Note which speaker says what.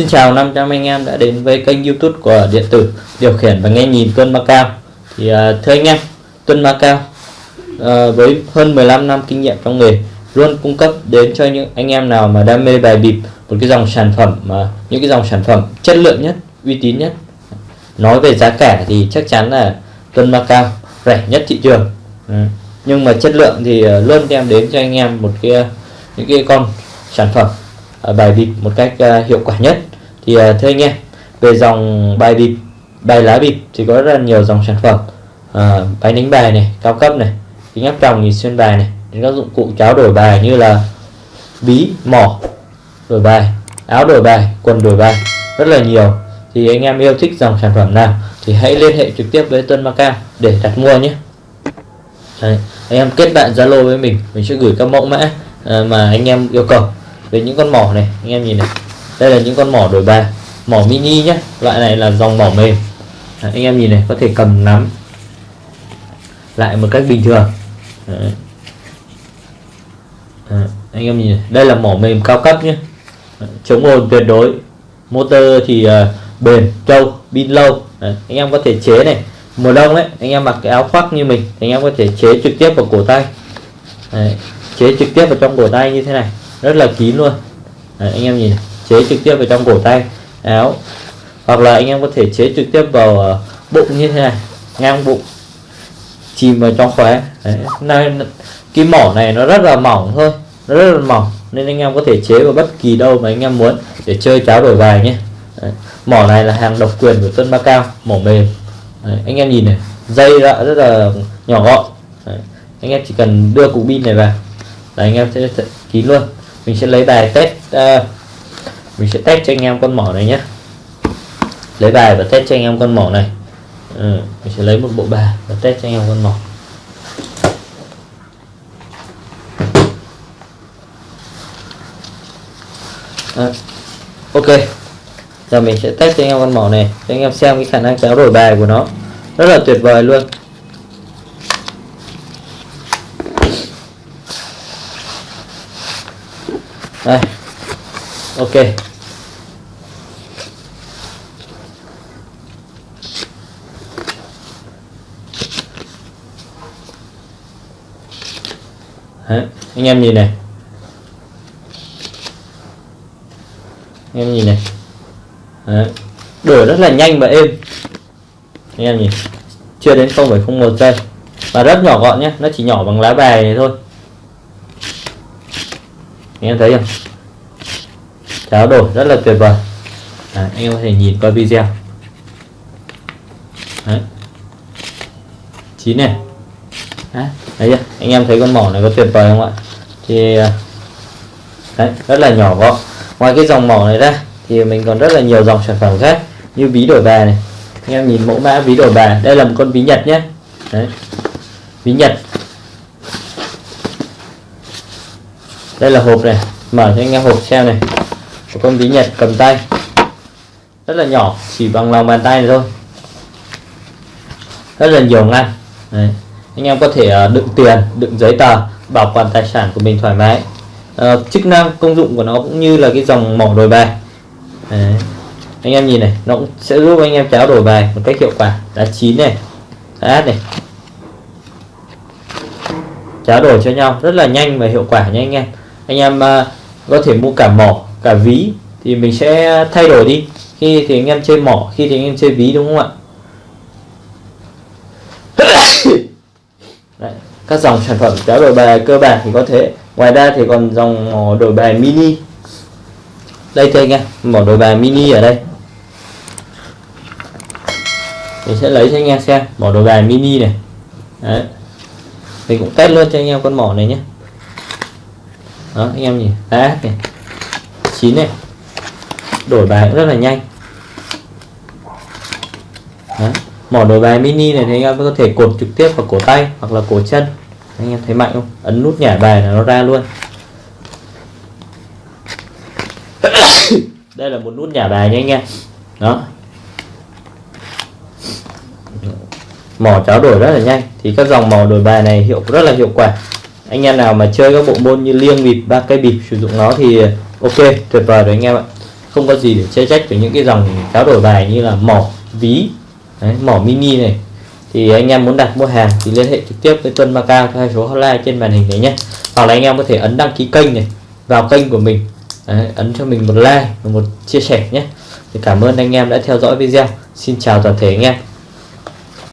Speaker 1: Xin chào 500 anh em đã đến với kênh youtube của điện tử điều khiển và nghe nhìn Tuân Macau thì uh, thưa anh em Tuân Macau uh, à, với hơn 15 năm kinh nghiệm trong nghề luôn cung cấp đến cho những anh em nào mà đam mê bài bịp một cái dòng sản phẩm mà những cái dòng sản phẩm chất lượng nhất uy tín nhất. Nói về giá cả thì chắc chắn là Tuân Macau rẻ nhất thị trường. Ừ, nhưng mà chất lượng thì uh, luôn đem đến cho anh em một cái những cái con sản phẩm bài bịp một cách uh, hiệu quả nhất thì uh, thưa anh em về dòng bài bịp bài lá bịp thì có rất là nhiều dòng sản phẩm. À, uh, bài đánh bài này cao cấp này kính áp tròng nhìn xuyên bài này đến các dụng cụ cháo đổi bài như là bí mỏ đổi bài áo đổi bài quần đổi bài rất là nhiều. Thì anh em yêu thích dòng sản phẩm nào thì hãy liên hệ trực tiếp với Tuân Macao để đặt mua nhé. Đấy, anh em kết bạn Zalo với mình mình sẽ gửi các mẫu mã à, mà anh em yêu cầu. Về những con mỏ này anh em nhìn này đây là những con mỏ đổi bài. Mỏ mini nhé loại này là dòng mỏ mềm. Đấy, anh em nhìn này có thể cầm nắm. Lại một cách bình thường. Đấy. Đấy, anh em nhìn này. đây là mỏ mềm cao cấp nhé chống ồn tuyệt đối. Motor thì uh, bền trâu pin lâu. Đấy, anh em có thể chế này. Mùa đông đấy anh em mặc cái áo khoác như mình anh em có thể chế trực tiếp vào cổ tay. Đấy, chế trực tiếp vào trong cổ tay như thế này. Rất là kín luôn. Đấy, anh em nhìn này chế trực tiếp vào trong cổ tay áo hoặc là anh em có thể chế trực tiếp vào ờ, bụng như thế này ngang bụng chìm vào trong khóe Đấy. Này, cái mỏ này nó rất là mỏng thôi nó rất là mỏng nên anh em có thể chế vào bất kỳ đâu mà anh em muốn để chơi cháo đổi bài nhé Đấy. mỏ này là hàng độc quyền của Tân Ba Cao mỏ mềm Đấy. anh em nhìn này dây đã rất là nhỏ gọn Đấy. anh em chỉ cần đưa cục pin này vào là anh em sẽ kín luôn mình sẽ lấy bài test uh, mình sẽ test cho anh em con mỏ này nhé. Lấy bài và test cho anh em con mỏ này. Ừ, mình sẽ lấy một bộ bài và test cho anh em con mỏ. À, ok. Giờ mình sẽ test cho anh em con mỏ này cho anh em xem cái khả năng kéo đổi bài của nó. Rất là tuyệt vời luôn. Đây. Ok. Đấy, anh em nhìn này. Anh em nhìn này. Đấy. đổi rất là nhanh và êm. Anh em nhìn chưa đến 0,01 giây. Và rất nhỏ gọn nhé nó chỉ nhỏ bằng lá bài này thôi. Anh em thấy không? Cháo đổi rất là tuyệt vời. Đấy, anh em có thể nhìn qua video. Đấy. chín này. Đấy, đấy anh em thấy con mỏ này có tuyệt vời không ạ? Thì à, đấy, rất là nhỏ gọn. Ngoài cái dòng mỏ này ra thì mình còn rất là nhiều dòng sản phẩm khác như ví đổi bài này. Anh em nhìn mẫu mã ví đổi bài đây là một con ví nhật nhé. Đấy. Ví nhật. Đây là hộp này mở cho anh em hộp xem này. Một con ví nhật cầm tay. Rất là nhỏ chỉ bằng lòng bàn tay này thôi. Rất là nhiều ngăn Đấy anh em có thể ờ, đựng tiền đựng giấy tờ bảo quản tài sản của mình thoải mái. À, chức năng công dụng của nó cũng như là cái dòng mỏ đổi bài. Đấy. anh em nhìn này nó cũng sẽ giúp anh em cháo đổi bài một cách hiệu quả. Đá chín này đá này. Cháo đổi cho nhau rất là nhanh và hiệu quả nha anh em. Anh em ờ, có thể mua cả mỏ cả ví thì mình sẽ thay đổi đi. Khi thì anh em chơi mỏ khi thì anh em chơi ví đúng không ạ? Đấy, các dòng sản phẩm cháo đổi bài cơ bản thì có thế ngoài ra thì còn dòng mỏ đổi bài mini. Đây cho anh em mỏ đổi bài mini ở đây. Mình sẽ lấy cho anh em xem mỏ đổi bài mini này. Đấy. mình cũng test luôn cho anh em con mỏ này nhé. Đó anh em nhìn đá này chín này. Đổi bài cũng rất là nhanh. Đấy mỏ đổi bài mini này thì anh em có thể cột trực tiếp vào cổ tay hoặc là cổ chân. Anh em thấy mạnh không? Ấn nút nhả bài là nó ra luôn. Đây là một nút nhả bài nha anh em. Đó. Mỏ cháo đổi rất là nhanh. Thì các dòng mỏ đổi bài này hiệu rất là hiệu quả. Anh em nào mà chơi các bộ môn như liêng bịp ba cây bịp sử dụng nó thì ok, tuyệt vời rồi anh em ạ. Không có gì để chê trách với những cái dòng cháo đổi bài như là mỏ, ví Đấy, mỏ mini này. Thì anh em muốn đặt mua hàng thì liên hệ trực tiếp với Tuân Macao theo số hotline trên màn hình này nhé. Hoặc là anh em có thể ấn đăng ký kênh này vào kênh của mình. Đấy, ấn cho mình một like và một chia sẻ nhé. Thì cảm ơn anh em đã theo dõi video. Xin chào toàn thể anh em.